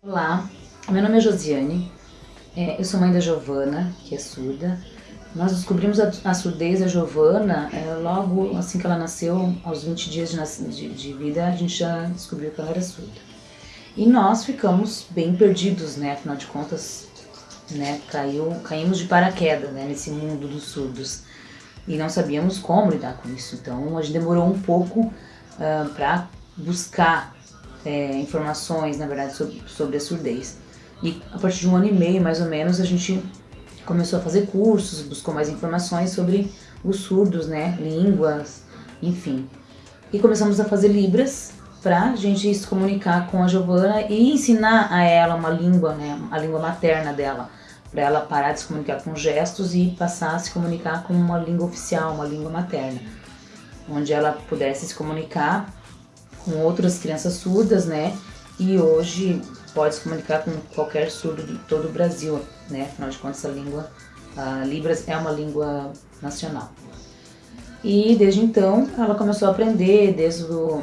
Olá, meu nome é Josiane, é, eu sou mãe da Giovana, que é surda. Nós descobrimos a, surdez da Giovana é, logo assim que ela nasceu, aos 20 dias de, vida, a gente já descobriu que ela era surda. E nós ficamos bem perdidos, né? Afinal de contas, né, caiu, caímos de paraquedas né, nesse mundo dos surdos e não sabíamos como lidar com isso. Então a gente demorou um pouco uh, ah, para buscar é, informações, na verdade, sobre, sobre a surdez. E a partir de um ano e meio, mais ou menos, a gente começou a fazer cursos, buscou mais informações sobre os surdos, né, línguas, enfim. E começamos a fazer libras para a gente se comunicar com a Giovana e ensinar a ela uma língua, né, a língua materna dela, para ela parar de se comunicar com gestos e passar a se comunicar com uma língua oficial, uma língua materna, onde ela pudesse se comunicar com outras crianças surdas, né? E hoje pode se comunicar com qualquer surdo de todo o Brasil, né? Afinal de contas, a língua a Libras é uma língua nacional. E desde então ela começou a aprender, desde o,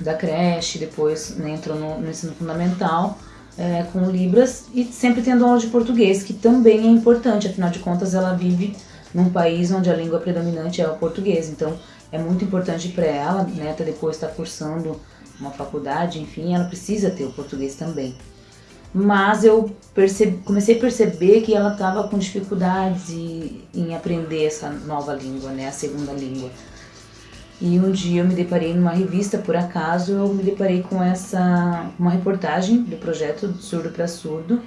da creche, depois né, entrou no, no ensino fundamental é, com Libras e sempre tendo aula de português, que também é importante, afinal de contas ela vive num país onde a língua predominante é o português, então é muito importante para ela, né, até depois estar tá cursando uma faculdade, enfim, ela precisa ter o português também. Mas eu percebi, comecei a perceber que ela estava com dificuldades em aprender essa nova língua, né, a segunda língua. E um dia eu me deparei numa revista, por acaso, eu me deparei com essa uma reportagem do projeto Surdo para Surdo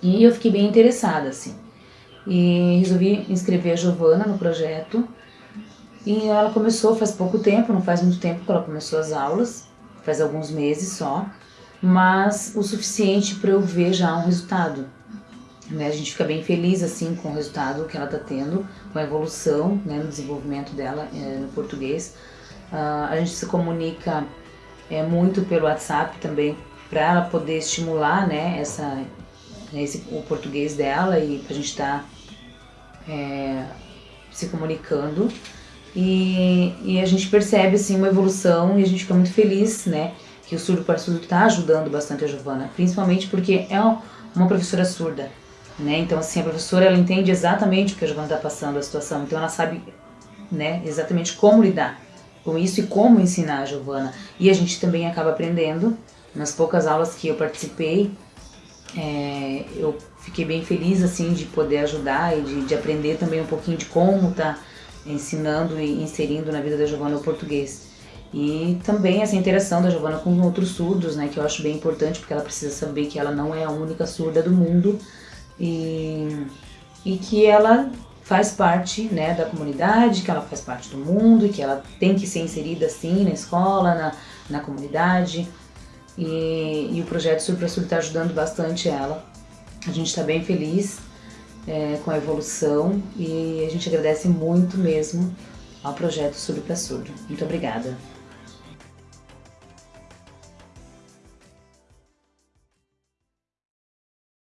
e eu fiquei bem interessada, assim. E resolvi inscrever a Giovana no projeto e ela começou faz pouco tempo, não faz muito tempo que ela começou as aulas, faz alguns meses só, mas o suficiente para eu ver já um resultado. Né? A gente fica bem feliz assim com o resultado que ela está tendo, com a evolução né, no desenvolvimento dela é, no português. Uh, a gente se comunica é, muito pelo WhatsApp também para ela poder estimular né, essa, esse, o português dela e para a gente estar tá, é, se comunicando. E, e a gente percebe assim uma evolução e a gente fica muito feliz, né? Que o Surdo para Surdo está ajudando bastante a Giovana, principalmente porque é uma professora surda, né? Então assim, a professora ela entende exatamente o que a Giovana está passando, a situação, então ela sabe, né, exatamente como lidar com isso e como ensinar a Giovana. E a gente também acaba aprendendo, nas poucas aulas que eu participei, é, eu fiquei bem feliz assim de poder ajudar e de, de aprender também um pouquinho de como tá ensinando e inserindo na vida da Giovana o português. E também essa interação da Giovana com outros surdos, né, que eu acho bem importante, porque ela precisa saber que ela não é a única surda do mundo e, e que ela faz parte né, da comunidade, que ela faz parte do mundo, e que ela tem que ser inserida assim na escola, na, na comunidade. E, e o projeto Surdo Surdo está ajudando bastante ela. A gente está bem feliz é, com a evolução e a gente agradece muito mesmo ao projeto Surdo para Surdo. Muito obrigada.